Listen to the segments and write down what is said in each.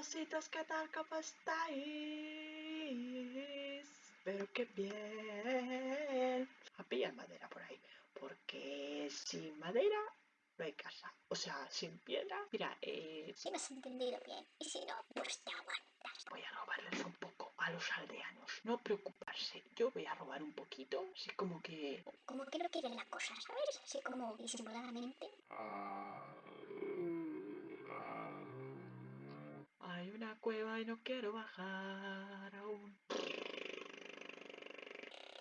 Cositas, ¿qué tal? ¿Cómo estáis? Espero que bien. A pillar madera por ahí. Porque sin madera no hay casa. O sea, sin piedra. Mira, eh. Si me has entendido bien. Y si no, pues te aguantas. Voy a robarles un poco a los aldeanos. No preocuparse. Yo voy a robar un poquito. Así como que. Como que no quieren la cosa, ¿sabes? Así como disimuladamente. Hay una cueva y no quiero bajar aún.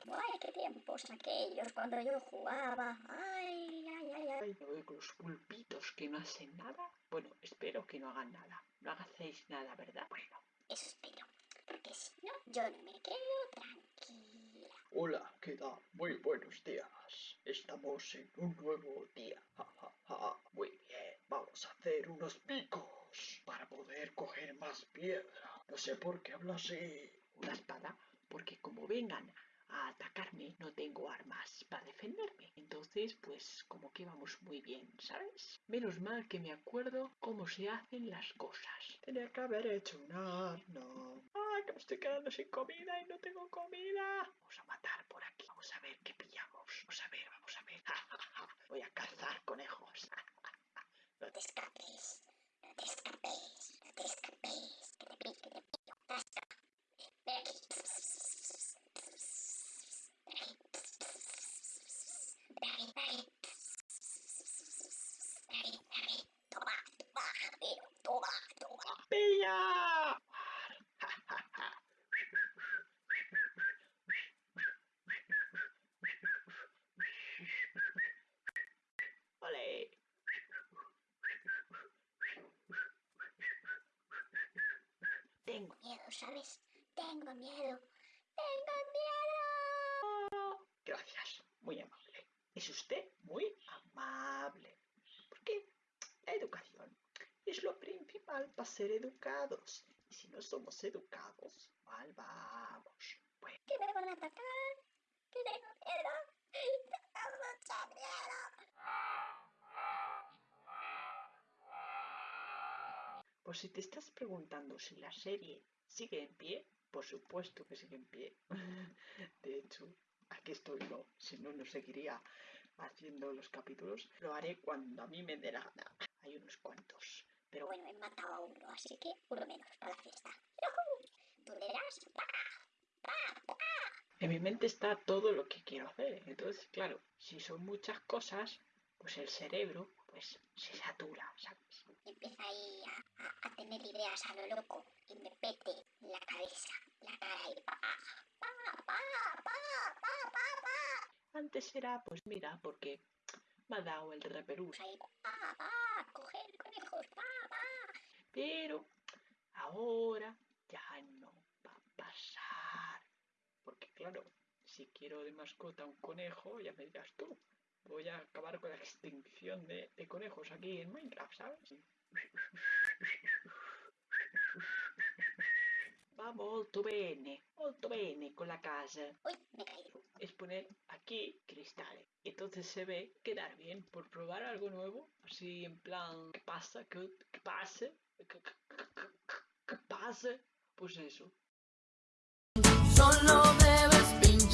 Ay, qué tiempos aquellos cuando yo jugaba. Ay, ay, ay, ay. Con los pulpitos que no hacen nada. Bueno, espero que no hagan nada. No hacéis nada, ¿verdad? Bueno. Eso espero. Porque si no, yo no me quedo tranquila. Hola, ¿qué tal? Muy buenos días. Estamos en un nuevo día. Ja, ja, ja. Muy bien, vamos a hacer unos picos para poder coger más piedra. No sé por qué hablo así. Una espada, porque como vengan a atacarme no tengo armas para defenderme. Entonces, pues como que vamos muy bien, ¿sabes? Menos mal que me acuerdo cómo se hacen las cosas. Tenía que haber hecho un arno. ¡Ah, que me estoy quedando sin comida y no tengo comida! Vamos a matar por aquí. Vamos a ver qué pillamos. Vamos a ver, vamos a ver. Voy a cazar conejos. No te escapes. No te escapes. No te escapes. Que te pillo, que te pillo. Tasca. Ven aquí. Ven aquí. Ven aquí, ven aquí. Ven aquí, ven aquí. Toma, toma, amigo. Toma, toma. ¡Pilla! ¡Ole! Tengo miedo, ¿sabes? Tengo miedo. Tengo miedo. Gracias, muy amable. Es usted muy amable. Porque la educación es lo principal para ser educados. Y si no somos educados, mal vamos. Bueno, Que me van a atacar. Que tengo miedo. Pues si te estás preguntando si la serie sigue en pie, por supuesto que sigue en pie. De hecho, aquí estoy yo. Si no, no seguiría haciendo los capítulos. Lo haré cuando a mí me dé la gana. Hay unos cuantos. Pero Bueno, he matado a uno, así que uno menos para la fiesta. En mi mente está todo lo que quiero hacer. Entonces, claro, si son muchas cosas, pues el cerebro pues se satura, ¿sabes? Y empieza ahí a, a- a tener ideas a lo loco y me pete la cabeza, la cara y pa, pa, pa, pa, pa, pa, pa. Antes era, pues mira, porque me ha dado el reperú. Ahí, pa, pa, coger conejos, pa, pa. Pero ahora ya no va a pasar. Porque claro, si quiero de mascota un conejo, ya me dirás tú. Voy a acabar con la extinción de, de conejos aquí en Minecraft, ¿sabes? Va molto bene, molto bene con la casa. Uy, me. Es poner aquí cristales. Entonces se ve quedar bien por probar algo nuevo. Así en plan, ¿qué pasa? ¿Qué, qué pase? ¿Qué, qué- qué- qué- qué pase? Pues eso. Solo debes pinchar